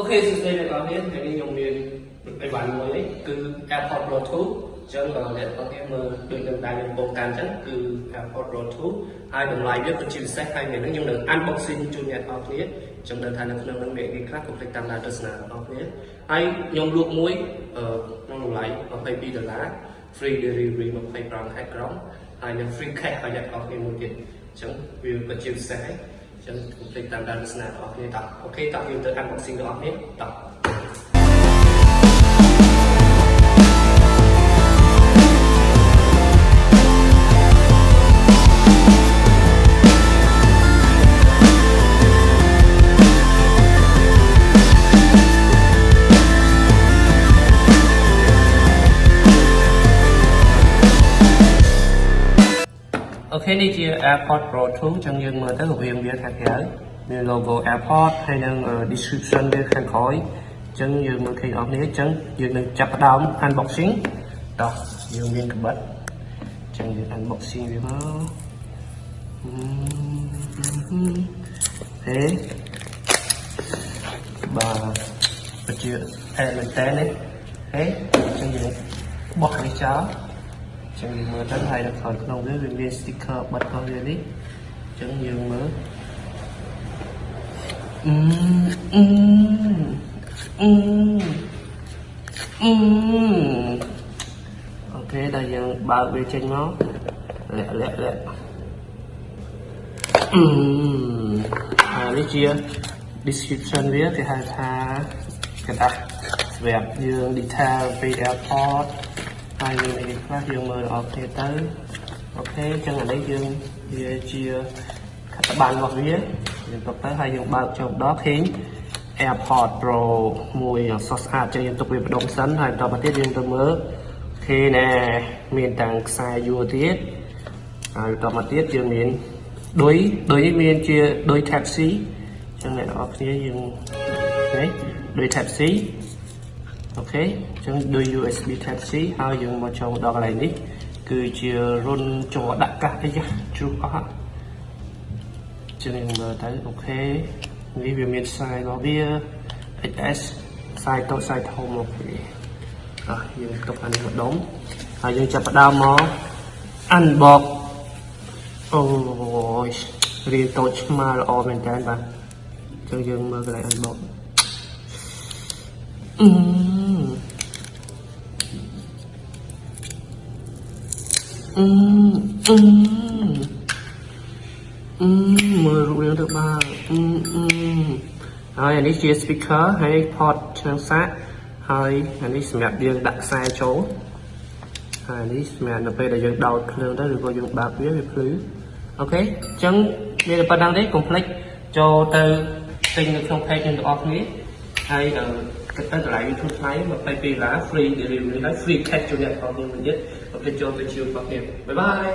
អូខេសួស្តីអ្នកនរគ្នាថ្ងៃនេះខ្ញុំមានអីវ៉ាន់មួយនេះគឺ AirPods Pro 2អញ្ចឹងអ្នកនរគ្នាមើលដូចនឹងដែលខ្ញុំបងកាន់អញ្ចឹងគឺ AirPods Pro 2ហើយតម្លៃវាពិតជាពិសេសហើយថ្ងៃនេះខ្ញុំនឹង unboxing ជូនអ្នកនរគ្នាអញ្ចឹងដឹងថានៅក្នុងនឹងមានអីខ្លះកុំភ្លេចតាមដានទស្សនារបស់គ្នាហើយខ្ញុំលក់មួយក្នុងតម្លៃ22ដុល្លារ free delivery 25ខែក្រុងហើយនឹង free cash ឲ្យអ្នកនរគ្នាមួយទៀតអញ្ចឹងវាពិតជាពិសេសហើយ ចឹងកុំភ្លេចតាមដានទស្សនារបស់គ្នាតោះអូខេតោះយើងទៅ unboxing របស់គ្នាតោះ អូខេនេះជា AirPods Pro 2ចឹងយើងមើលទៅវាវាខាងក្រៅមាន logo AirPods ហើយនឹង description វាខាងក្រោយចឹងយើងមើលឃើញអស់គ្នាចឹងយើងនឹងចាប់ផ្ដើម unboxing តោះយើងមានកបិតចឹងយើង unboxing វាមកហេបាទពិតជាអែមែនតើនេះហេចឹងយើងបោះនេះចោល ចឹងយើងមើលទៅហើយនៅខាងក្នុងវាវាមាន sticker បិទរបស់វានេះចឹងយើងមើលអឺអឺអឺអឺអូខេដល់យើងបើកវាចេញមកលាក់លាក់លាក់អឺហើយនេះជា description វាគេហៅថាกระดาษសម្រាប់យើង detail ពី airport ហើយមានអីខ្លះយើងមើលអស់គ្នាទៅអូខេអញ្ចឹងអានេះយើងវាជាខត្តបានរបស់វាយើងទុកទៅហើយយើងបើកចូលដល់ឃើញ AirPods Pro មួយសស្អាតចឹងយើងទុកវាបដុំសិនហើយបន្តមកទៀតយើងទៅមើលឃើញណែមានតាំងខ្សែយួរទៀតហើយបន្តមកទៀតយើងមានដូចដូចនេះមានជាដូច Type C ចឹងអ្នកនរគ្នាយើងនេះដូច Type C អូខេអញ្ចឹងដូច USB Type C ហើយយើងមកចូលដល់កន្លែងនេះ គឺជារុនចោដាក់កាសអីចាជ្រុះអស់អញ្ចឹងយើងមើលទៅអូខេនេះវាមានខ្សែរបស់វា XS ខ្សែតូចខ្សែធំអូខេអស់យើងទុកអានេះម្ដុំហើយយើងចាប់ផ្ដើមមក unbox អូយរៀងតូចឆ្មាល្អមែនតើបាទអញ្ចឹងយើងមើលកន្លែង unbox អឺ អឺអឺអឺមើលរូបរាងទៅបាទអឺអឺហើយអានេះជា speaker ហើយ port ឆ្នាំងសាកហើយអានេះសម្រាប់យើងដាក់ខ្សែចូលហើយនេះសម្រាប់នៅពេលដែលយើងដោតភ្លើងទៅឬក៏យើងបើកវាវាភ្លឺអូខេអញ្ចឹងមានតែប៉ុណ្្នឹងទេកុំភ្លេចចូលទៅទិញនៅក្នុង page ទាំងអស់គ្នាហើយដល់ គិតទៅតម្លៃវាធូរថ្លៃ22ដុល្លារ free delivery ហើយ free cash ជួយអ្នកផងទៀតមកទៀតចូលទៅជួបបងប្អូនបាយបាយ